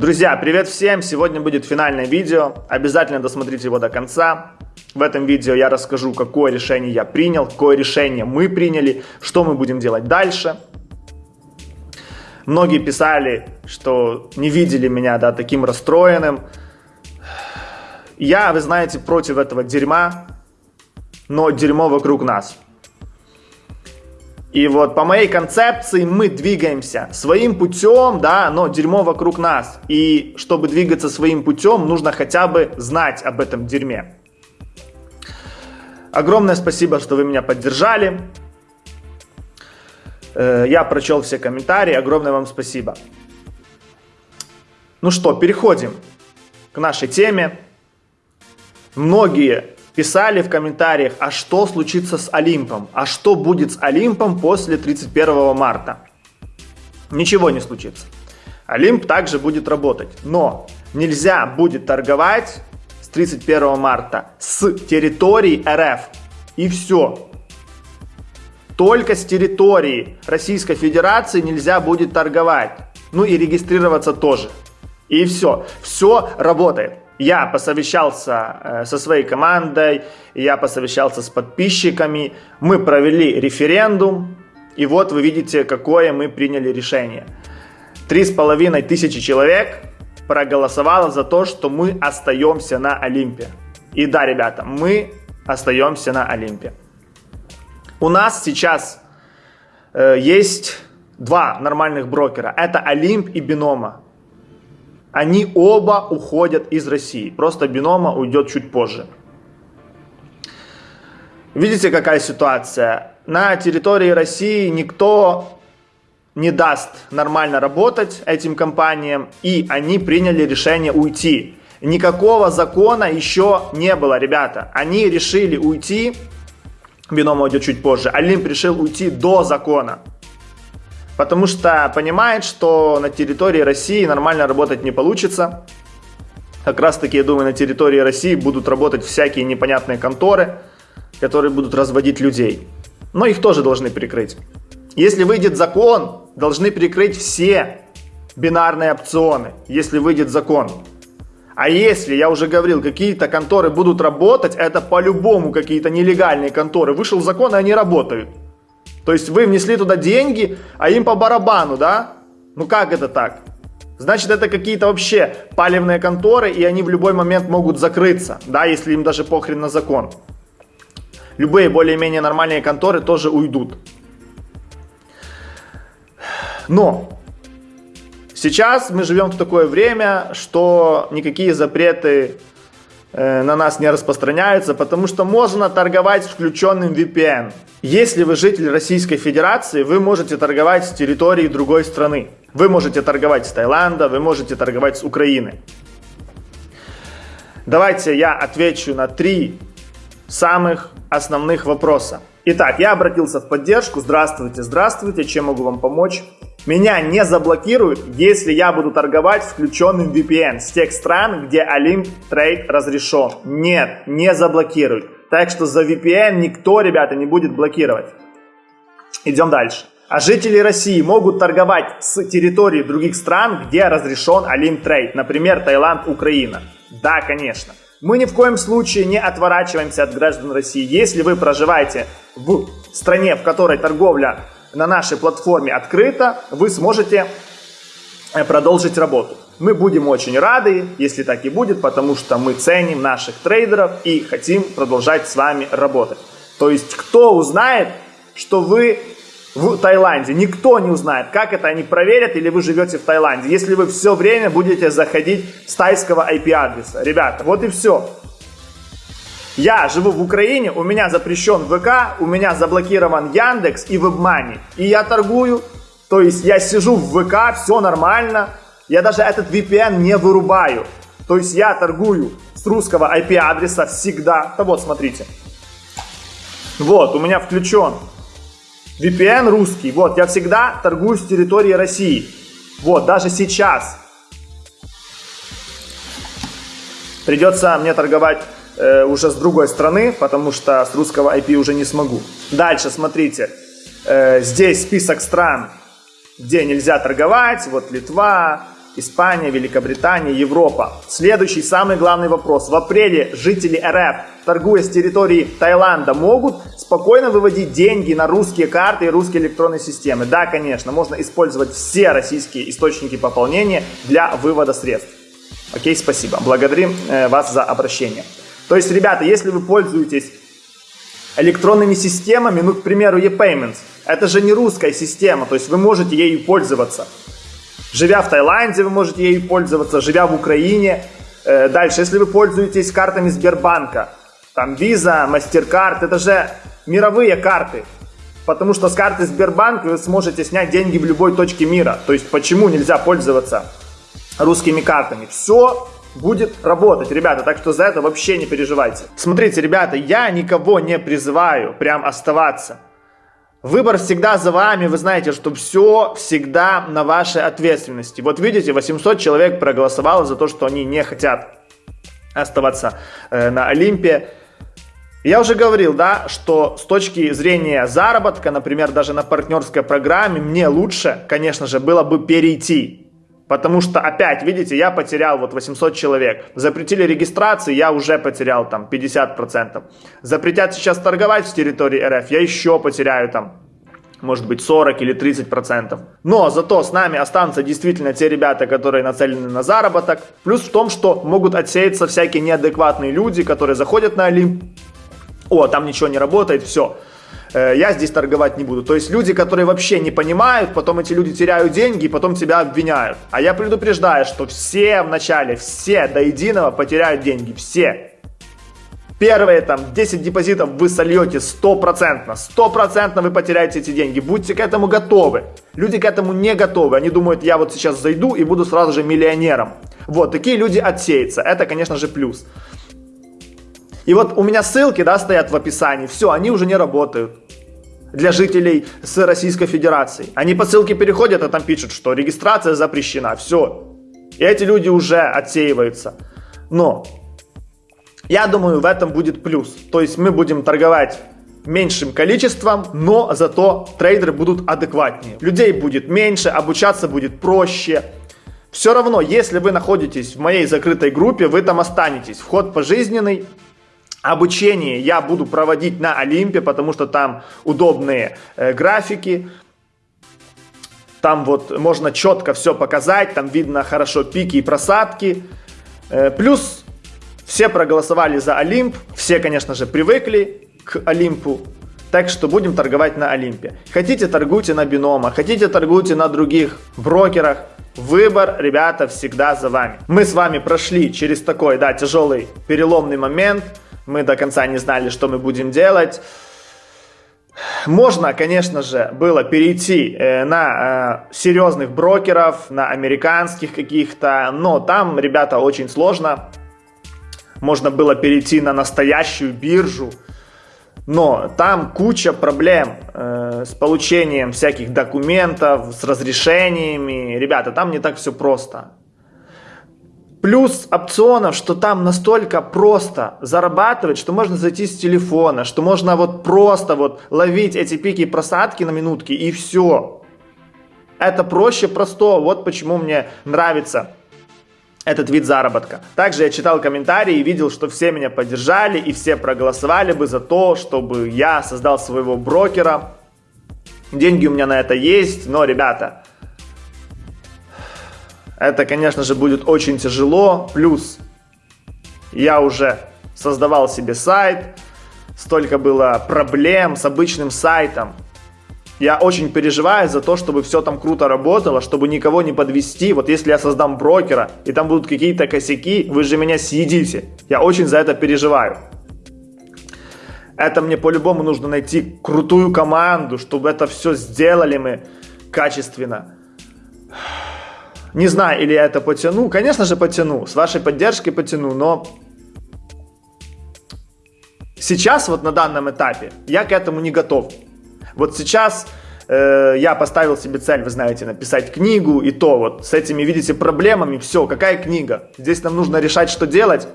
Друзья, привет всем! Сегодня будет финальное видео. Обязательно досмотрите его до конца. В этом видео я расскажу, какое решение я принял, какое решение мы приняли, что мы будем делать дальше. Многие писали, что не видели меня да, таким расстроенным. Я, вы знаете, против этого дерьма, но дерьмо вокруг нас. И вот по моей концепции мы двигаемся своим путем, да, но дерьмо вокруг нас. И чтобы двигаться своим путем, нужно хотя бы знать об этом дерьме. Огромное спасибо, что вы меня поддержали. Э, я прочел все комментарии, огромное вам спасибо. Ну что, переходим к нашей теме. Многие писали в комментариях, а что случится с Олимпом? А что будет с Олимпом после 31 марта? Ничего не случится. Олимп также будет работать. Но нельзя будет торговать с 31 марта с территории РФ. И все. Только с территории Российской Федерации нельзя будет торговать. Ну и регистрироваться тоже. И все. Все работает. Я посовещался э, со своей командой, я посовещался с подписчиками, мы провели референдум, и вот вы видите, какое мы приняли решение. Три с половиной тысячи человек проголосовало за то, что мы остаемся на Олимпе. И да, ребята, мы остаемся на Олимпе. У нас сейчас э, есть два нормальных брокера. Это Олимп и Бинома. Они оба уходят из России. Просто Бинома уйдет чуть позже. Видите, какая ситуация? На территории России никто не даст нормально работать этим компаниям, и они приняли решение уйти. Никакого закона еще не было, ребята. Они решили уйти, Бинома уйдет чуть позже, Олимп решил уйти до закона потому что понимает, что на территории России нормально работать не получится. Как раз таки, я думаю, на территории России будут работать всякие непонятные конторы, которые будут разводить людей. Но их тоже должны прикрыть. Если выйдет закон, должны прикрыть все бинарные опционы, если выйдет закон. А если, я уже говорил, какие-то конторы будут работать, это по-любому какие-то нелегальные конторы. Вышел закон, и они работают. То есть вы внесли туда деньги, а им по барабану, да? Ну как это так? Значит, это какие-то вообще палевные конторы, и они в любой момент могут закрыться, да, если им даже похрен на закон. Любые более-менее нормальные конторы тоже уйдут. Но сейчас мы живем в такое время, что никакие запреты на нас не распространяются, потому что можно торговать включенным VPN. Если вы житель Российской Федерации, вы можете торговать с территории другой страны. Вы можете торговать с Таиланда, вы можете торговать с Украины. Давайте я отвечу на три самых основных вопроса. Итак, я обратился в поддержку. Здравствуйте, здравствуйте, чем могу вам помочь? Меня не заблокируют, если я буду торговать включенным VPN с тех стран, где Olymp Trade разрешен. Нет, не заблокируют. Так что за VPN никто, ребята, не будет блокировать. Идем дальше. А жители России могут торговать с территории других стран, где разрешен Olymp Trade. Например, Таиланд, Украина. Да, конечно. Мы ни в коем случае не отворачиваемся от граждан России. Если вы проживаете в стране, в которой торговля на нашей платформе открыто, вы сможете э, продолжить работу. Мы будем очень рады, если так и будет, потому что мы ценим наших трейдеров и хотим продолжать с вами работать. То есть, кто узнает, что вы в Таиланде? Никто не узнает. Как это они проверят или вы живете в Таиланде? Если вы все время будете заходить с тайского IP-адреса. Ребята, вот и все. Я живу в Украине, у меня запрещен ВК, у меня заблокирован Яндекс и WebMoney. И я торгую, то есть я сижу в ВК, все нормально. Я даже этот VPN не вырубаю. То есть я торгую с русского IP-адреса всегда. Да вот, смотрите. Вот, у меня включен VPN русский. Вот, я всегда торгую с территории России. Вот, даже сейчас. Придется мне торговать э, уже с другой страны, потому что с русского IP уже не смогу. Дальше, смотрите, э, здесь список стран, где нельзя торговать. Вот Литва, Испания, Великобритания, Европа. Следующий, самый главный вопрос. В апреле жители РФ, торгуя с территории Таиланда, могут спокойно выводить деньги на русские карты и русские электронные системы? Да, конечно, можно использовать все российские источники пополнения для вывода средств. Окей, спасибо. Благодарим э, вас за обращение. То есть, ребята, если вы пользуетесь электронными системами, ну, к примеру, ePayments, это же не русская система, то есть вы можете ею пользоваться. Живя в Таиланде, вы можете ею пользоваться, живя в Украине. Э, дальше, если вы пользуетесь картами Сбербанка, там Visa, MasterCard, это же мировые карты. Потому что с карты Сбербанк вы сможете снять деньги в любой точке мира. То есть почему нельзя пользоваться русскими картами? Все будет работать, ребята, так что за это вообще не переживайте. Смотрите, ребята, я никого не призываю прям оставаться. Выбор всегда за вами, вы знаете, что все всегда на вашей ответственности. Вот видите, 800 человек проголосовало за то, что они не хотят оставаться э, на Олимпе. Я уже говорил, да, что с точки зрения заработка, например, даже на партнерской программе, мне лучше, конечно же, было бы перейти Потому что опять, видите, я потерял вот 800 человек. Запретили регистрации, я уже потерял там 50%. Запретят сейчас торговать с территории РФ, я еще потеряю там может быть 40 или 30%. Но зато с нами останутся действительно те ребята, которые нацелены на заработок. Плюс в том, что могут отсеяться всякие неадекватные люди, которые заходят на Олимп. О, там ничего не работает, все. Э, я здесь торговать не буду. То есть люди, которые вообще не понимают, потом эти люди теряют деньги и потом тебя обвиняют. А я предупреждаю, что все вначале, все до единого потеряют деньги, все. Первые там 10 депозитов вы сольете стопроцентно, стопроцентно вы потеряете эти деньги. Будьте к этому готовы. Люди к этому не готовы. Они думают, я вот сейчас зайду и буду сразу же миллионером. Вот, такие люди отсеются. Это, конечно же, плюс. И вот у меня ссылки, да, стоят в описании. Все, они уже не работают для жителей с Российской Федерации. Они по ссылке переходят, а там пишут, что регистрация запрещена. Все. И эти люди уже отсеиваются. Но я думаю, в этом будет плюс. То есть мы будем торговать меньшим количеством, но зато трейдеры будут адекватнее. Людей будет меньше, обучаться будет проще. Все равно, если вы находитесь в моей закрытой группе, вы там останетесь. Вход пожизненный. Обучение я буду проводить на Олимпе, потому что там удобные э, графики. Там вот можно четко все показать, там видно хорошо пики и просадки. Э, плюс все проголосовали за Олимп, все, конечно же, привыкли к Олимпу. Так что будем торговать на Олимпе. Хотите, торгуйте на биномах, хотите, торгуйте на других брокерах. Выбор, ребята, всегда за вами. Мы с вами прошли через такой, да, тяжелый переломный момент – мы до конца не знали, что мы будем делать. Можно, конечно же, было перейти э, на э, серьезных брокеров, на американских каких-то, но там, ребята, очень сложно. Можно было перейти на настоящую биржу, но там куча проблем э, с получением всяких документов, с разрешениями. Ребята, там не так все просто. Плюс опционов, что там настолько просто зарабатывать, что можно зайти с телефона, что можно вот просто вот ловить эти пики и просадки на минутки и все. Это проще простого, вот почему мне нравится этот вид заработка. Также я читал комментарии и видел, что все меня поддержали и все проголосовали бы за то, чтобы я создал своего брокера. Деньги у меня на это есть, но, ребята, это, конечно же, будет очень тяжело. Плюс я уже создавал себе сайт, столько было проблем с обычным сайтом. Я очень переживаю за то, чтобы все там круто работало, чтобы никого не подвести. Вот если я создам брокера, и там будут какие-то косяки, вы же меня съедите. Я очень за это переживаю. Это мне по-любому нужно найти крутую команду, чтобы это все сделали мы качественно. Не знаю, или я это потяну. Конечно же потяну, с вашей поддержкой потяну, но сейчас вот на данном этапе я к этому не готов. Вот сейчас э, я поставил себе цель, вы знаете, написать книгу, и то вот с этими, видите, проблемами, все, какая книга? Здесь нам нужно решать, что делать.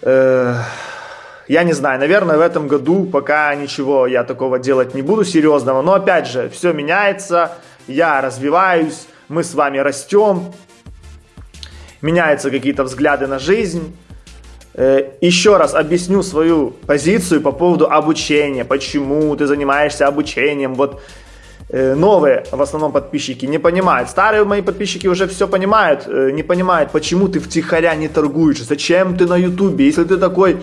Э, я не знаю, наверное, в этом году пока ничего я такого делать не буду серьезного, но опять же, все меняется, я развиваюсь, мы с вами растем, меняются какие-то взгляды на жизнь. Э, еще раз объясню свою позицию по поводу обучения, почему ты занимаешься обучением. Вот э, новые, в основном подписчики, не понимают. Старые мои подписчики уже все понимают, э, не понимают, почему ты втихаря не торгуешь, зачем ты на ютубе, если ты такой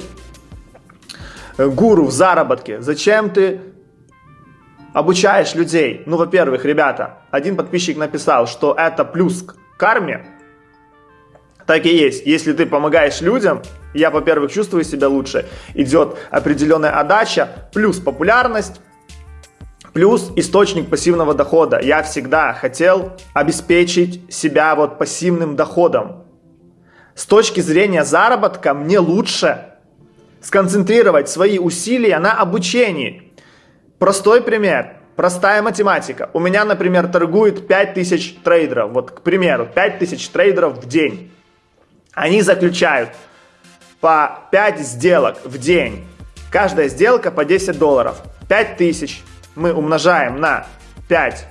гуру в заработке, зачем ты обучаешь людей? Ну, во-первых, ребята, один подписчик написал, что это плюс к карме, так и есть. Если ты помогаешь людям, я, во-первых, чувствую себя лучше, идет определенная отдача, плюс популярность, плюс источник пассивного дохода. Я всегда хотел обеспечить себя вот пассивным доходом. С точки зрения заработка мне лучше сконцентрировать свои усилия на обучении. Простой пример. Простая математика. У меня, например, торгует 5000 трейдеров. Вот, к примеру, 5000 трейдеров в день. Они заключают по 5 сделок в день. Каждая сделка по 10 долларов. 5000 мы умножаем на 5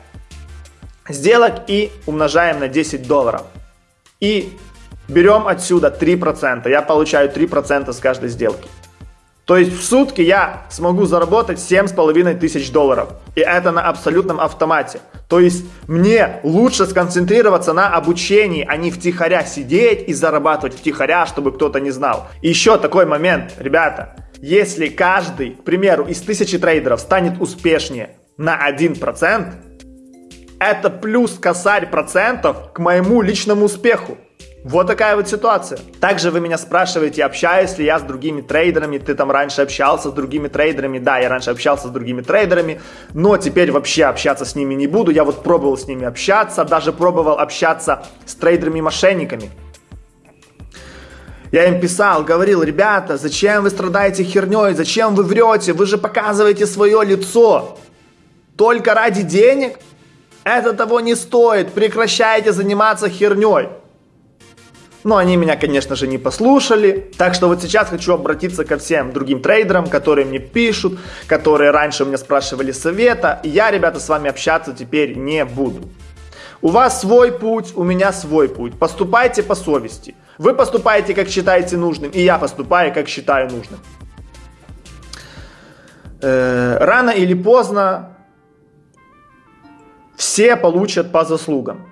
сделок и умножаем на 10 долларов. И берем отсюда 3%. Я получаю 3% с каждой сделки. То есть в сутки я смогу заработать 7,5 тысяч долларов. И это на абсолютном автомате. То есть мне лучше сконцентрироваться на обучении, а не втихаря сидеть и зарабатывать втихаря, чтобы кто-то не знал. И еще такой момент, ребята. Если каждый, к примеру, из тысячи трейдеров станет успешнее на 1%, это плюс косарь процентов к моему личному успеху. Вот такая вот ситуация. Также вы меня спрашиваете, общаюсь ли я с другими трейдерами, ты там раньше общался с другими трейдерами, да, я раньше общался с другими трейдерами, но теперь вообще общаться с ними не буду, я вот пробовал с ними общаться, даже пробовал общаться с трейдерами-мошенниками. Я им писал, говорил, ребята, зачем вы страдаете херней, зачем вы врете, вы же показываете свое лицо. Только ради денег? Это того не стоит, прекращайте заниматься херней. Но они меня, конечно же, не послушали. Так что вот сейчас хочу обратиться ко всем другим трейдерам, которые мне пишут, которые раньше у меня спрашивали совета. Я, ребята, с вами общаться теперь не буду. У вас свой путь, у меня свой путь. Поступайте по совести. Вы поступаете, как считаете нужным, и я поступаю, как считаю нужным. Э, рано или поздно все получат по заслугам.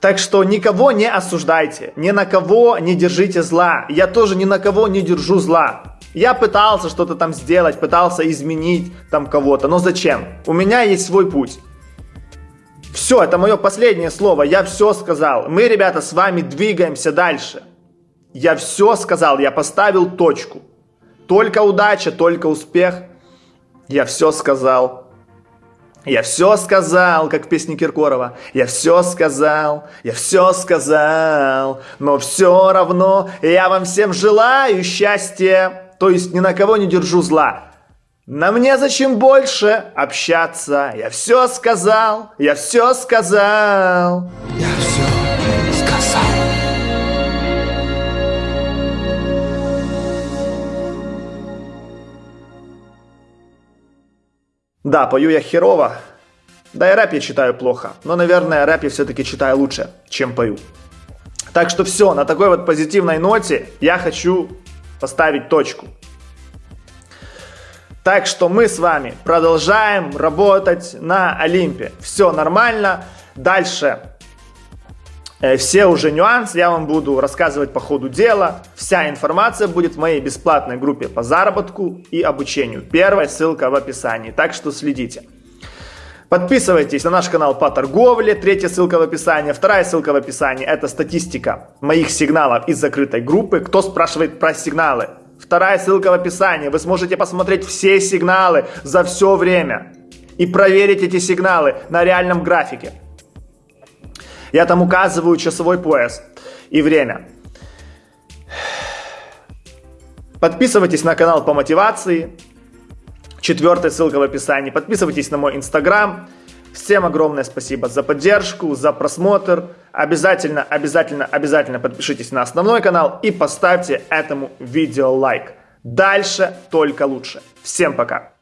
Так что никого не осуждайте, ни на кого не держите зла. Я тоже ни на кого не держу зла. Я пытался что-то там сделать, пытался изменить там кого-то, но зачем? У меня есть свой путь. Все, это мое последнее слово, я все сказал. Мы, ребята, с вами двигаемся дальше. Я все сказал, я поставил точку. Только удача, только успех. Я все сказал. Я все сказал, как в песне Киркорова. Я все сказал, я все сказал, но все равно я вам всем желаю счастья. То есть ни на кого не держу зла. На мне зачем больше общаться? Я все сказал, я все сказал. Я все Да, пою я херово. Да и рэп я читаю плохо. Но, наверное, рэп я все-таки читаю лучше, чем пою. Так что все, на такой вот позитивной ноте я хочу поставить точку. Так что мы с вами продолжаем работать на Олимпе. Все нормально. Дальше все уже нюансы я вам буду рассказывать по ходу дела. Вся информация будет в моей бесплатной группе по заработку и обучению. Первая ссылка в описании, так что следите. Подписывайтесь на наш канал по торговле, третья ссылка в описании, вторая ссылка в описании. Это статистика моих сигналов из закрытой группы. Кто спрашивает про сигналы? Вторая ссылка в описании. Вы сможете посмотреть все сигналы за все время и проверить эти сигналы на реальном графике. Я там указываю часовой пояс и время. Подписывайтесь на канал по мотивации. Четвертая ссылка в описании. Подписывайтесь на мой инстаграм. Всем огромное спасибо за поддержку, за просмотр. Обязательно, обязательно, обязательно подпишитесь на основной канал и поставьте этому видео лайк. Дальше только лучше. Всем пока.